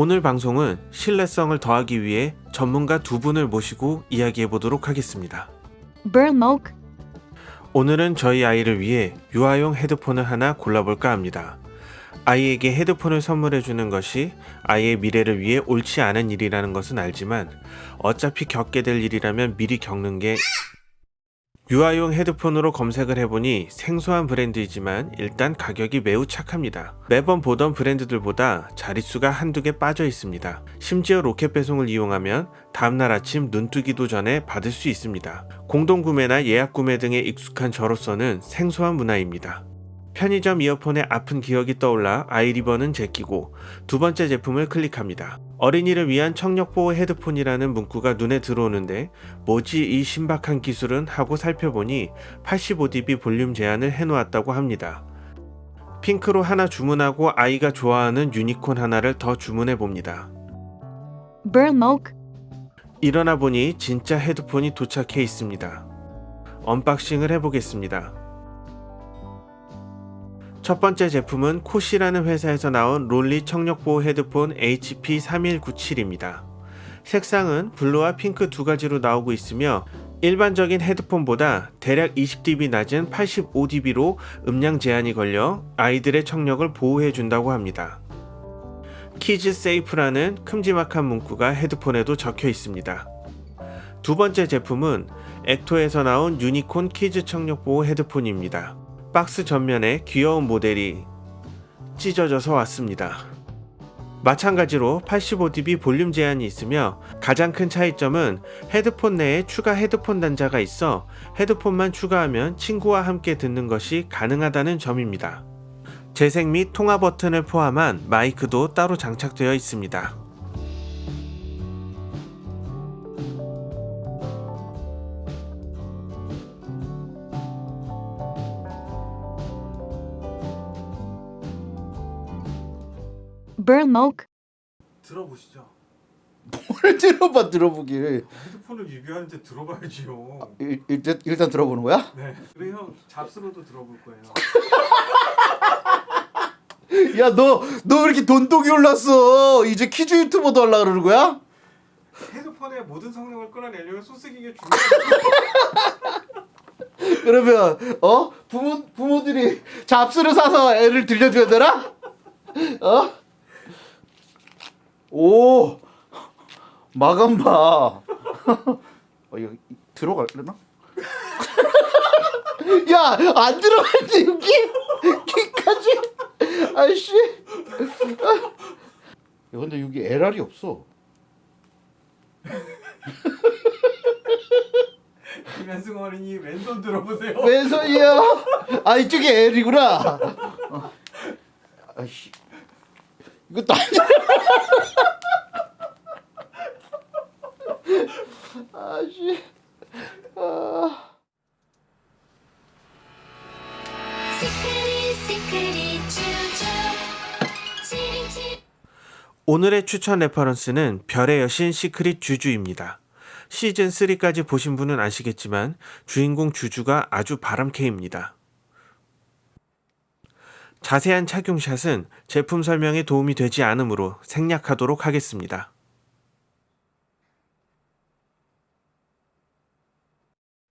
오늘 방송은 신뢰성을 더하기 위해 전문가 두 분을 모시고 이야기해 보도록 하겠습니다. Burmok, 오늘은 저희 아이를 위해 유아용 헤드폰을 하나 골라볼까 합니다. 아이에게 헤드폰을 선물해 주는 것이 아이의 미래를 위해 옳지 않은 일이라는 것은 알지만 어차피 겪게 될 일이라면 미리 겪는 게 유아용 헤드폰으로 검색을 해보니 생소한 브랜드이지만 일단 가격이 매우 착합니다. 매번 보던 브랜드들보다 자릿수가 한두 개 빠져 있습니다. 심지어 로켓 배송을 이용하면 다음날 아침 눈뜨기도 전에 받을 수 있습니다. 공동구매나 예약 구매 등에 익숙한 저로서는 생소한 문화입니다. 편의점 이어폰에 아픈 기억이 떠올라 아이리버는 제끼고 두 번째 제품을 클릭합니다. 어린이를 위한 청력보호 헤드폰이라는 문구가 눈에 들어오는데 뭐지 이 신박한 기술은 하고 살펴보니 85dB 볼륨 제한을 해놓았다고 합니다. 핑크로 하나 주문하고 아이가 좋아하는 유니콘 하나를 더 주문해 봅니다. Burmok, 일어나 보니 진짜 헤드폰이 도착해 있습니다. unboxing을 해보겠습니다. 첫 번째 제품은 코시라는 회사에서 나온 롤리 청력보호 헤드폰 HP3197입니다. 색상은 블루와 핑크 두 가지로 나오고 있으며 일반적인 헤드폰보다 대략 20dB 낮은 85dB로 음량 제한이 걸려 아이들의 청력을 보호해 준다고 합니다. Kids Safe라는 큼지막한 문구가 헤드폰에도 적혀 있습니다. 두 번째 제품은 엑토에서 나온 유니콘 키즈 청력 보호 헤드폰입니다. 박스 전면에 귀여운 모델이 찢어져서 왔습니다. 마찬가지로 85dB 볼륨 제한이 있으며 가장 큰 차이점은 헤드폰 내에 추가 헤드폰 단자가 있어 헤드폰만 추가하면 친구와 함께 듣는 것이 가능하다는 점입니다. 재생 및 통화 버튼을 포함한 마이크도 따로 장착되어 있습니다. Burmok, 들어보시죠. 뭘 들어봐 들어보기를 헤드폰을 리뷰하는데 들어봐야지요. 일, 일단, 일단 들어보는 거야? 네. 그래 형 잡스로도 들어볼 거예요. 야 너너왜 이렇게 돈독이 올랐어 이제 퀴즈 유튜버도 하려고 그러는 거야? 헤드폰의 모든 성능을 끌어내려면 소스기가 중요해요. 그러면 어 부모 부모들이 잡스를 사서 애를 들려줘야 되나? 어? 오 마감 봐. 어 이거 들어갈려나? 야 안 들어갔지 여기 귀까지. 아이씨. 야 근데 여기 LR이 없어. 김현승 어린이 왼손 들어보세요. 왼손이야. 아 이쪽이 L이구나. 어. 아이씨. 이것도 아니야. 아씨. 아. 오늘의 추천 reference는 별의 여신 시크릿 주주입니다. 시즌 3까지 보신 분은 아시겠지만 주인공 주주가 아주 바람캐입니다. 자세한 착용샷은 제품 설명에 도움이 되지 않으므로 생략하도록 하겠습니다.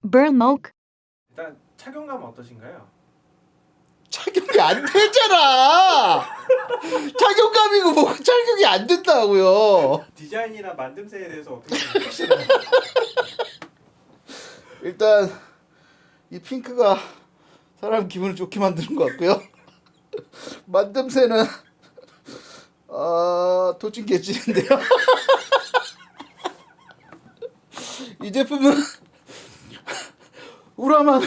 Burmok, 일단 착용감 어떠신가요? 착용이 안 되잖아. 착용감이고 뭐 착용이 안 된다고요. 디자인이나 만듦새에 대해서 어떻게 생각하시나요? 일단 이 핑크가 사람 기분을 좋게 만드는 것 같고요. 만듦새는 아 도찐 개찐인데요. 이 제품은 우라만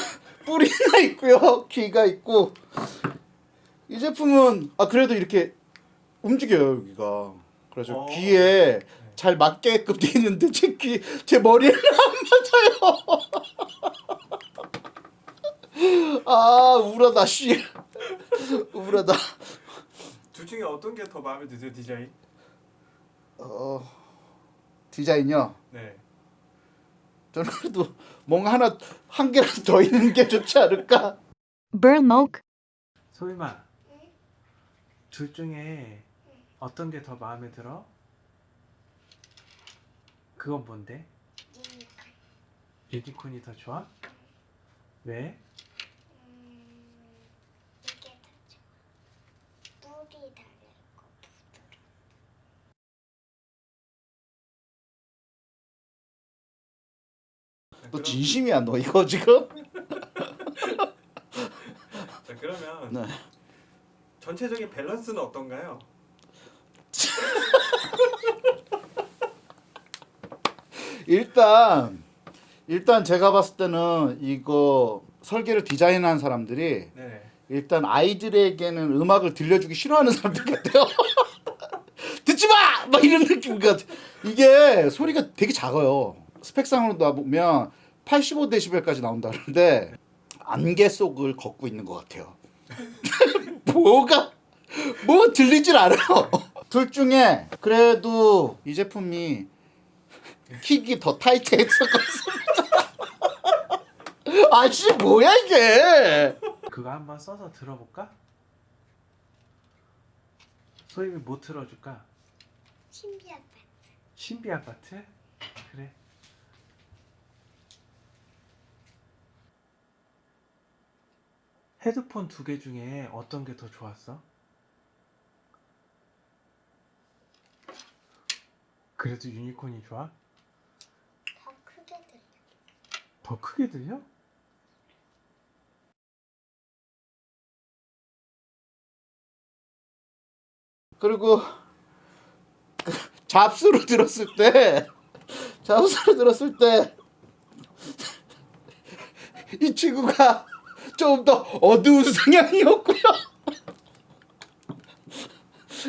뿌리가 있고요, 귀가 있고 이 제품은 아 그래도 이렇게 움직여요 여기가. 그래서 어. 귀에 잘 맞게끔 돼 있는데 제 귀, 제 머리에는 안 맞아요. 아 우울하다 씨 우울하다 둘 중에 어떤 게 더 마음에 드세요 디자인? 어 디자인요 네. 저는 그래도 뭔가 하나 한 개라도 더 있는 게 좋지 않을까 Burmok, 소희마 둘 중에 어떤 게 더 마음에 들어? 그건 뭔데? 유니콘이 더 좋아? 왜? 음, 이게 더 좋아. 뿔이 달려있고 너 진심이야 너 이거 지금? 자 그러면 네. 전체적인 밸런스는 어떤가요? 일단 일단 제가 봤을 때는 이거 설계를 디자인한 사람들이 네. 일단 아이들에게는 음악을 들려주기 싫어하는 사람들 같아요. 듣지 마! 막 이런 느낌 같아. 이게 소리가 되게 작아요. 스펙상으로 놔보면 85데시벨까지 나온다는데 안개 속을 걷고 있는 것 같아요. 뭐가 뭐 들리질 않아요. 둘 중에 그래도 이 제품이 킥이 더 타이트했을 것 같습니다. 아씨 뭐야 이게? 그거 한번 써서 들어볼까? 소임이 뭐 틀어줄까? 신기하다. 신비 아파트? 그래. 헤드폰 두 개 중에 어떤 게 더 좋았어? 그래도 유니콘이 좋아? 더 크게 들려. 더 크게 들려? 그리고 그 잡수로 들었을 때 잡수로 들었을 때 이 친구가 좀 더 어두운 성향이었고요.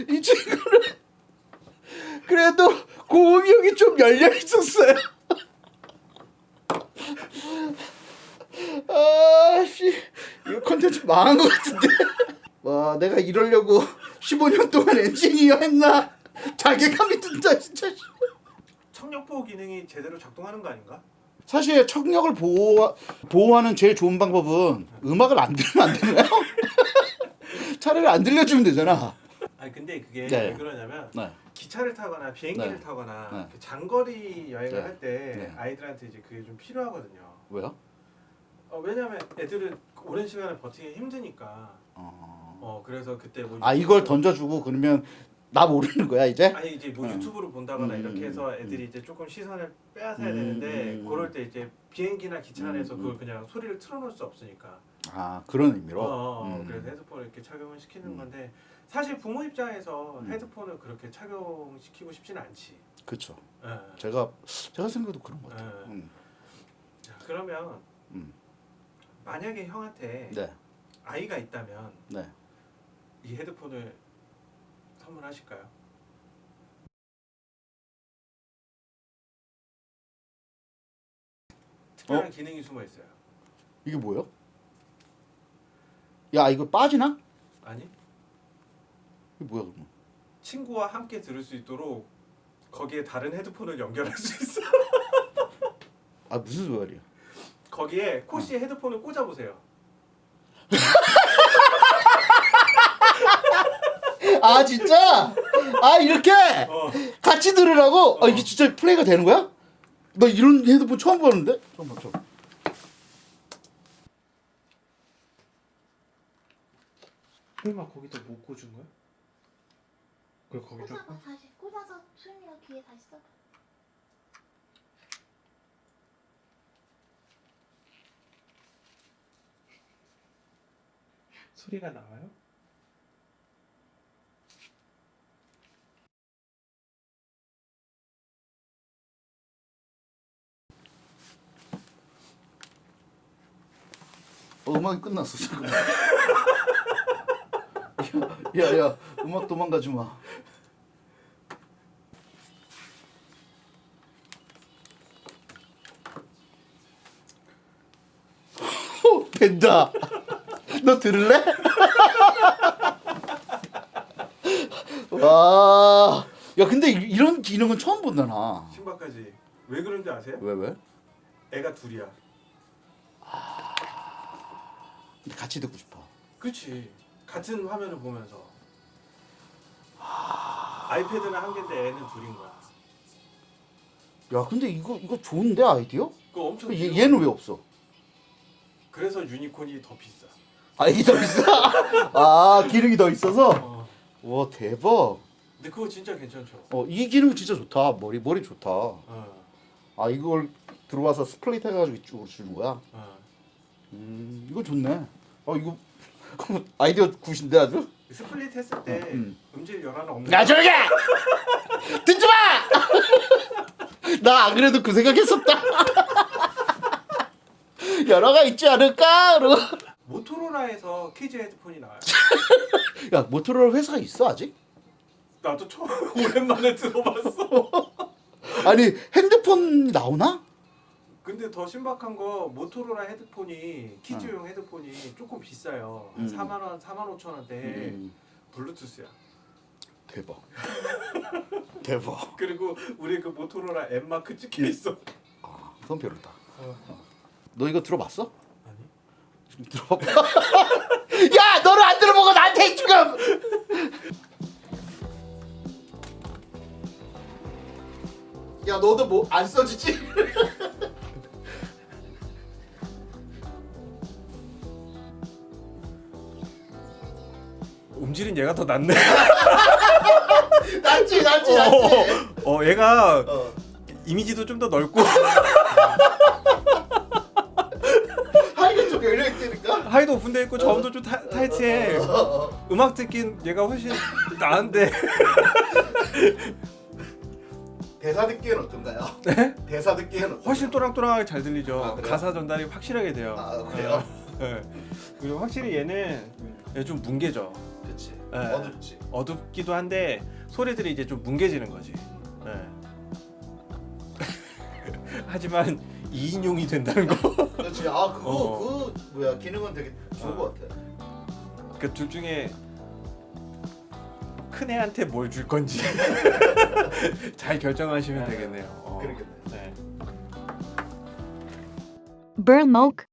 이 친구는 그래도 고음역이 좀 열려 있었어요. 아씨 이거 컨텐츠 망한 것 같은데. 와 내가 이러려고 15년 동안 엔지니어 했나 자괴감이 든다 진짜 청력 보호 기능이 제대로 작동하는 거 아닌가? 사실 청력을 보호, 보호하는 제일 좋은 방법은 음악을 안 들으면 안 되나요? 차라리 안 들려주면 되잖아 아니 근데 그게 네. 왜 그러냐면 네. 기차를 타거나 비행기를 네. 타거나 네. 그 장거리 여행을 네. 할때 네. 아이들한테 이제 그게 좀 필요하거든요. 왜요? 어, 왜냐면 애들은 오랜 시간을 버티기 힘드니까. 어... 어 그래서 그때 뭐 아 이걸 던져주고 그러면 나 모르는 거야 이제? 아니 이제 뭐 음. 유튜브를 본다거나 음, 이렇게 해서 음, 애들이 음. 이제 조금 시선을 빼앗아야 음, 되는데 음, 그럴 때 이제 비행기나 기차 안에서 음, 그걸 음. 그냥 소리를 틀어놓을 수 없으니까. 아 그런 의미로? 어, 어, 어, 음. 그래서 헤드폰을 이렇게 착용을 시키는 음. 건데 사실 부모 입장에서 음. 헤드폰을 그렇게 착용시키고 싶지는 않지. 그쵸 예. 제가 제가 생각해도 그런 것 같아요 네. 음. 자, 그러면 음. 만약에 형한테 네. 아이가 있다면 네. 이 헤드폰을 선물하실까요? 특별한 기능이 숨어 있어요. 이게 뭐예요? 야 이거 빠지나? 아니 이게 뭐야 그럼? 친구와 함께 들을 수 있도록 거기에 다른 헤드폰을 연결할 수 있어. 아 무슨 소리야? 거기에 코시에 헤드폰을 꽂아 보세요. 아 진짜? 아 이렇게 어. 같이 들으라고? 아 어. 이게 진짜 플레이가 되는 거야? 나 이런 헤드폰 처음 보는데? 잠깐만 잠깐. 설마 거기다 못 꽂은 거야? 그걸 거기다 꽂아봐 다시 꽂아서 수영이가 귀에 다시 써봐. 소리가 나와요? 음악이 끝났어 지금. 야야 음악 도망가지 마. 어, 된다. 너 들을래? 와. 야 근데 이- 이런 기능은 처음 본다 나. 신발까지 왜 그런지 아세요? 왜 왜? 애가 둘이야. 같이 듣고 싶어. 그치 같은 화면을 보면서 아이패드는 한 개인데 애는 둘인 거야. 야 근데 이거 이거 좋은데 아이디어? 그거 엄청 얘. 얘는 왜 없어? 그래서 유니콘이 더 비싸. 아 이게 더 비싸? 아 기능이 더 있어서? 어. 와 대박. 근데 그거 진짜 괜찮죠. 어이 기능 진짜 좋다. 머리 머리 좋다. 어. 아 이걸 들어와서 split 해가지고 이쪽으로 주는 거야? 어. 음 이거 좋네. 아 이거 아이디어 good인데 아주? split 했을 때 음. 음질 열화는 없는. 야 조용히 해! 듣지 마! 나 안 그래도 그 생각했었다. 열화가 있지 않을까? 그러고. 모토로라에서 kids 헤드폰이 나와요. 야 모토로라 회사가 있어 아직? 나도 처음 오랜만에 들어봤어. 아니 핸드폰 나오나? 근데 더 신박한 거 모토로라 헤드폰이 kids용 헤드폰이 조금 비싸요. 한 음. 4만 원, 4만 5천 원대. 음, 블루투스야. 대박. 대박. 그리고 우리 그 모토로라 M 마크 찍혀 있어. 아, 그건 별로다. 너 이거 들어봤어? 아니. 지금 들어봐. 야, 너는 안 들어보고 나한테 지금. 야, 너도 뭐 안 써지지? 얘가 더 낫네. 낫지, 낫지, 어, 낫지. 어, 얘가 어. 이미지도 좀 더 넓고 하이가 좀 열려 있으니까. 하이도 오픈돼 있고 저음도 좀 타, 타이트해. 음악 듣긴 얘가 훨씬 나은데. 대사 듣기엔 어떤가요? 네? 대사 어떤가요? 훨씬 또랑또랑하게 잘 들리죠. 아? 가사 전달이 확실하게 돼요. 아, 그래요? 네. 그리고 확실히 얘는 얘좀 뭉개져. 그치. 네. 어둡지. 어둡기도 한데 소리들이 이제 좀 뭉개지는 거지. 네. 하지만 2인용이 된다는 거. 그렇지. 아, 그거 어. 그 뭐야 기능은 되게 좋은 어. 것 같아. 그둘 중에 큰 애한테 뭘 줄 건지 잘 결정하시면 네. 되겠네요. 어. 그러겠네. 네. Burn Moke.